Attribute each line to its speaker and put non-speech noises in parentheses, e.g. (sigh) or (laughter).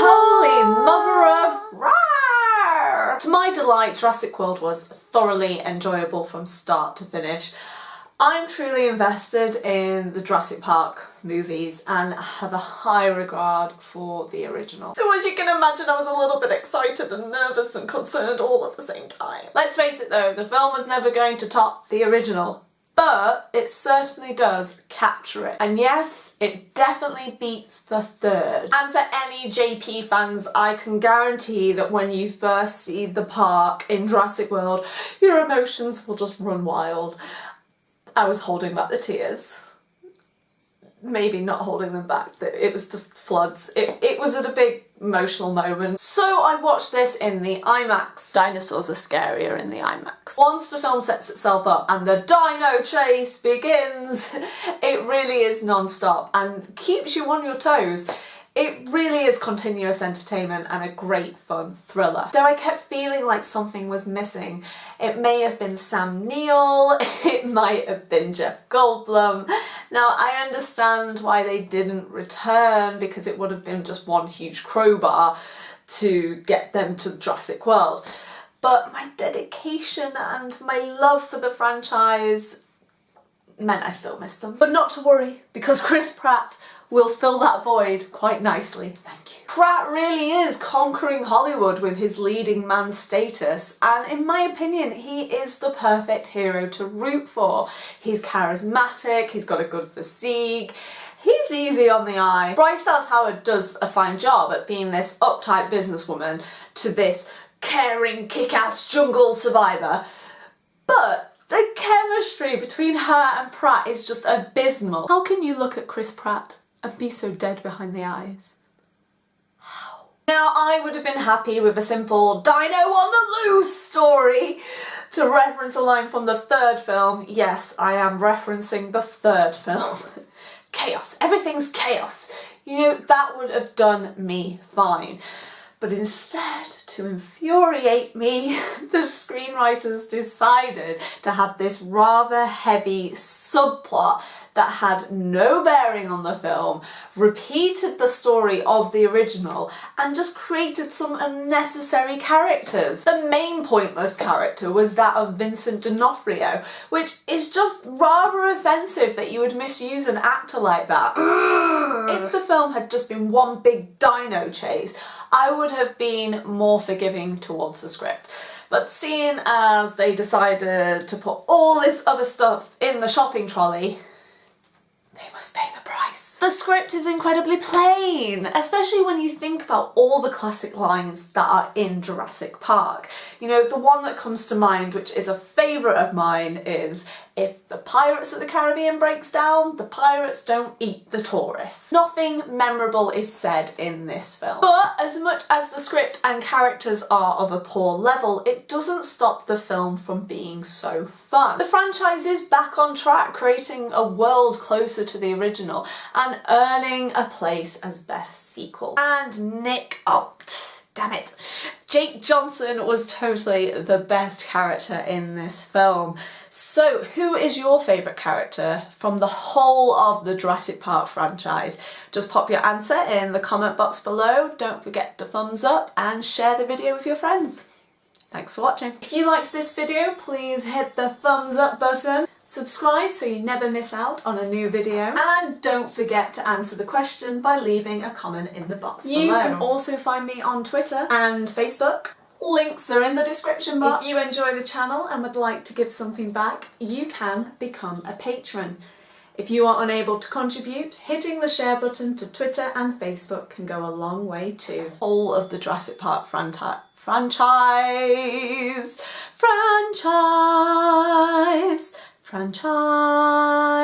Speaker 1: Holy mother of! To my delight, Jurassic World was thoroughly enjoyable from start to finish. I'm truly invested in the Jurassic Park movies and have a high regard for the original. So as you can imagine I was a little bit excited and nervous and concerned all at the same time. Let's face it though, the film was never going to top the original but it certainly does capture it. And yes, it definitely beats the third. And for any JP fans, I can guarantee that when you first see the park in Jurassic World, your emotions will just run wild. I was holding back the tears. Maybe not holding them back, it was just floods. It, it was at a big emotional moment. So I watched this in the IMAX. Dinosaurs are scarier in the IMAX. Once the film sets itself up and the dino chase begins, (laughs) it really is non-stop and keeps you on your toes. It really is continuous entertainment and a great fun thriller. Though I kept feeling like something was missing. It may have been Sam Neill, (laughs) it might have been Jeff Goldblum. Now I understand why they didn't return because it would have been just one huge crowbar to get them to the Jurassic World. But my dedication and my love for the franchise meant I still missed them. But not to worry, because Chris Pratt will fill that void quite nicely. Thank you. Pratt really is conquering Hollywood with his leading man status and in my opinion he is the perfect hero to root for. He's charismatic, he's got a good physique, he's easy on the eye. Bryce Dallas Howard does a fine job at being this uptight businesswoman to this caring kick-ass jungle survivor but chemistry between her and Pratt is just abysmal. How can you look at Chris Pratt and be so dead behind the eyes. Now I would have been happy with a simple dino on the loose story to reference a line from the third film. Yes, I am referencing the third film. (laughs) chaos, everything's chaos. You know, that would have done me fine. But instead, to infuriate me, (laughs) the screenwriters decided to have this rather heavy subplot that had no bearing on the film, repeated the story of the original, and just created some unnecessary characters. The main pointless character was that of Vincent D'Onofrio, which is just rather offensive that you would misuse an actor like that. (gasps) (gasps) (gasps) if the film had just been one big dino chase, I would have been more forgiving towards the script. But seeing as they decided to put all this other stuff in the shopping trolley, they must pay the price. The script is incredibly plain, especially when you think about all the classic lines that are in Jurassic Park. You know, the one that comes to mind, which is a favourite of mine, is if the Pirates of the Caribbean breaks down, the pirates don't eat the tourists. Nothing memorable is said in this film. But as much as the script and characters are of a poor level, it doesn't stop the film from being so fun. The franchise is back on track, creating a world closer to the original and earning a place as best sequel. And Nick Opt damn it. Jake Johnson was totally the best character in this film. So who is your favourite character from the whole of the Jurassic Park franchise? Just pop your answer in the comment box below, don't forget to thumbs up and share the video with your friends. Thanks for watching. If you liked this video, please hit the thumbs up button. Subscribe so you never miss out on a new video and don't forget to answer the question by leaving a comment in the box you below. You can also find me on Twitter and Facebook. Links are in the description box. If you enjoy the channel and would like to give something back, you can become a patron. If you are unable to contribute, hitting the share button to Twitter and Facebook can go a long way too. All of the Jurassic Park franchise franchise franchise franchise